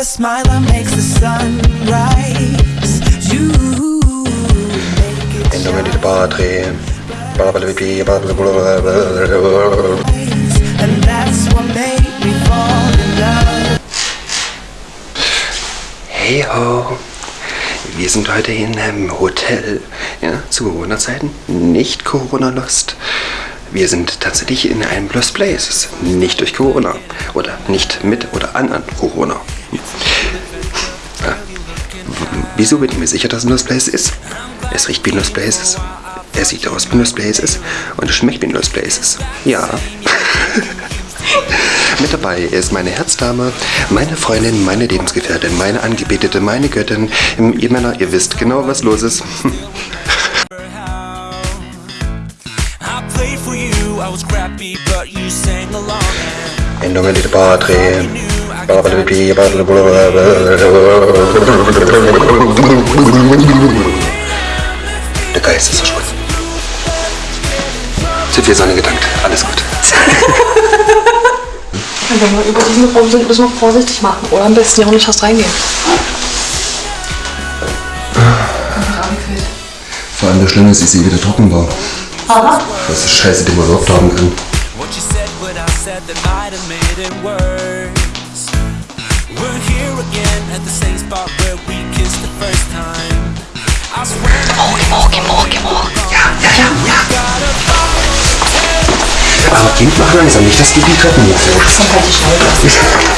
a smile that makes the sun rise. You make it Endungen die Padre. rise. And that's what Hey ho! Wir sind heute in einem Hotel. Ja, zu Corona-Zeiten. Nicht Corona-Lost. Wir sind tatsächlich in einem Lost Places. Nicht durch Corona. Oder nicht mit oder an, an Corona. Ja. Wieso bin ich mir sicher, dass es ein Lost Place ist? Es riecht wie ein Lost Places. Es sieht aus wie ein Lost Places. Und es schmeckt wie ein Lost Places. Ja. Mit dabei ist meine Herzdame, meine Freundin, meine Lebensgefährtin, meine Angebetete, meine Göttin. Ihr Männer, ihr wisst genau, was los ist. I played for you, I was crappy, but you sang along. Endungen die Padre. Der Geist ist verschwunden. Zu viel Sonne gedankt. Alles gut. Wenn wir über diesen Raum sind, müssen wir vorsichtig machen. Oder am besten ja auch nicht fast reingehen. Vor allem das Schlimme ist, ich sehe wieder trocken war. Das ist scheiße, den man überhaupt haben kann. What you said, what I said, that might Aber Kind, mach langsam nicht, dass du die Treppen hochfällst. Dann halt die Schnauze.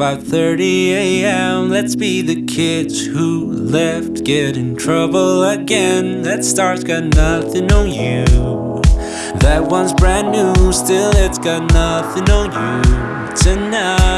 5:30 a.m. Let's be the kids who left, get in trouble again. That star's got nothing on you. That one's brand new, still it's got nothing on you tonight.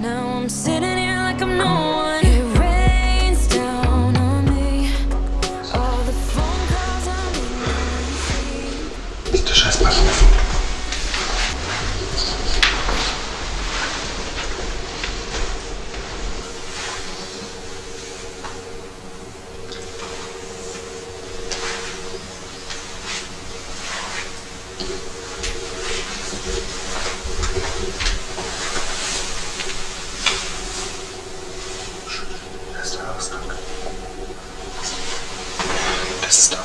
Now I'm sitting here like I'm no Das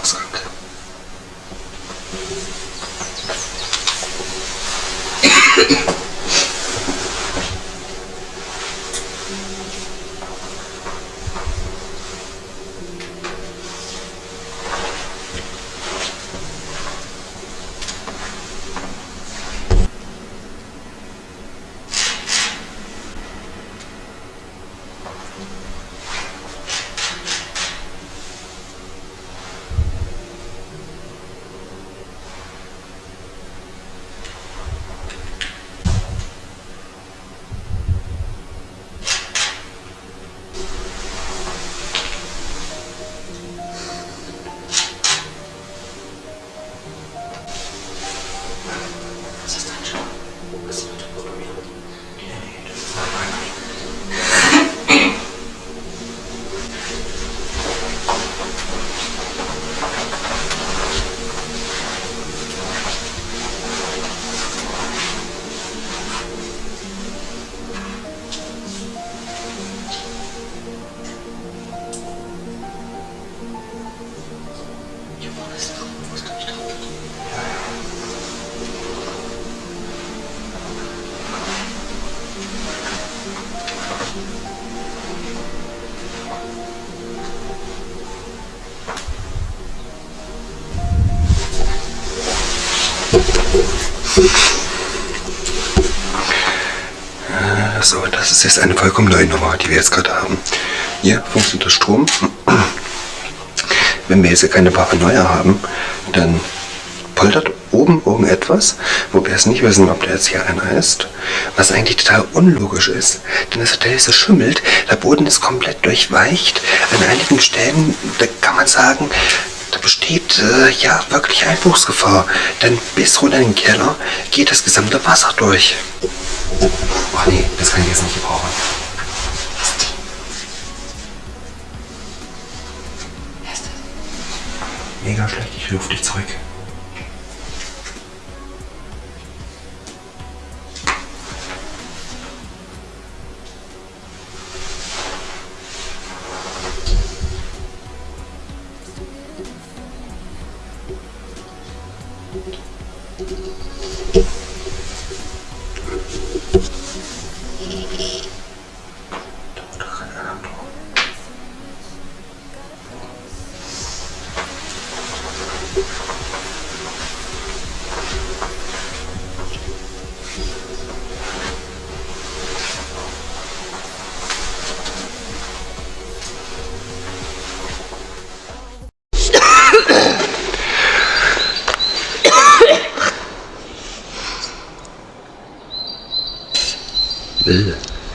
Ausgang. Das ist eine vollkommen neue Nummer, die wir jetzt gerade haben. Hier funktioniert der Strom. Wenn wir jetzt keine Paranoia haben, dann poltert oben irgendetwas, wo wir es nicht wissen, ob der jetzt hier einer ist, was eigentlich total unlogisch ist. Denn das Hotel ist so schimmelt, der Boden ist komplett durchweicht. An einigen Stellen, da kann man sagen, da besteht äh, ja wirklich Einbruchsgefahr. Denn bis runter in den Keller geht das gesamte Wasser durch. Ach nee, das kann ich jetzt nicht gebrauchen. Mega schlecht, ich rufe dich zurück.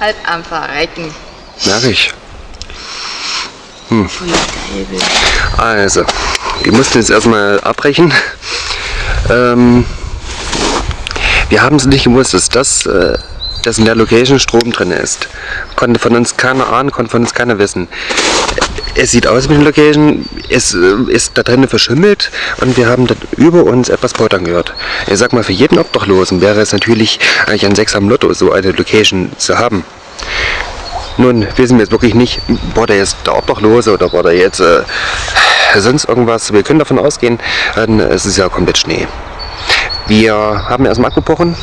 Halt am Verrecken. Merke ich. Bill. Also, wir mussten jetzt erstmal abbrechen. Ähm, wir haben es nicht gewusst, dass das, äh, dass in der Location Strom drin ist. Konnte von uns keiner ahnen, konnte von uns keiner wissen. Es sieht aus wie eine Location, es äh, ist da drinnen verschimmelt und wir haben über uns etwas poltern gehört. Ich sag mal, für jeden Obdachlosen wäre es natürlich eigentlich ein Sechs am Lotto, so eine Location zu haben. Nun wissen wir jetzt wirklich nicht, war der jetzt der Obdachlose oder war der jetzt äh, sonst irgendwas. Wir können davon ausgehen, äh, es ist ja komplett Schnee. Wir haben erstmal abgebrochen.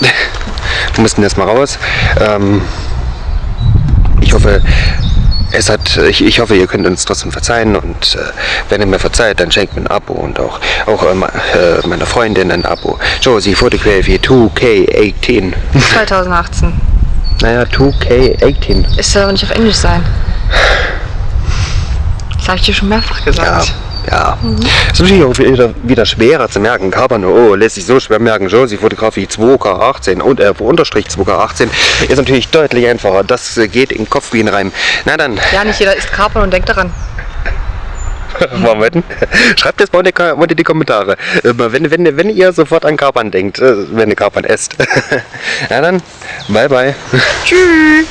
Wir mussten erstmal raus. Ähm, ich hoffe, es hat, ich, ich hoffe, ihr könnt uns trotzdem verzeihen und äh, wenn ihr mir verzeiht, dann schenkt mir ein Abo und auch, auch äh, äh, meiner Freundin ein Abo. Josie, Photograph hier 2K18. 2018. Naja, 2K18. Es soll aber nicht auf Englisch sein. Das habe ich dir schon mehrfach Ja, ja. Es ist natürlich auch wieder, wieder schwerer zu merken. Carbon, oh, lässt sich so schwer merken. Josie Fotografie 2K18 und äh, unterstrich 2K18 ist natürlich deutlich einfacher. Das äh, geht in den Kopf wie ein Reim. Na dann, Ja, nicht jeder isst Kapern und denkt daran. wollen wir? Schreibt das mal unter die, Ko- unter die Kommentare. Äh, Wenn, wenn, wenn ihr sofort an Kapern denkt, äh, wenn ihr Kapern esst. Na dann, bye bye. Tschüss.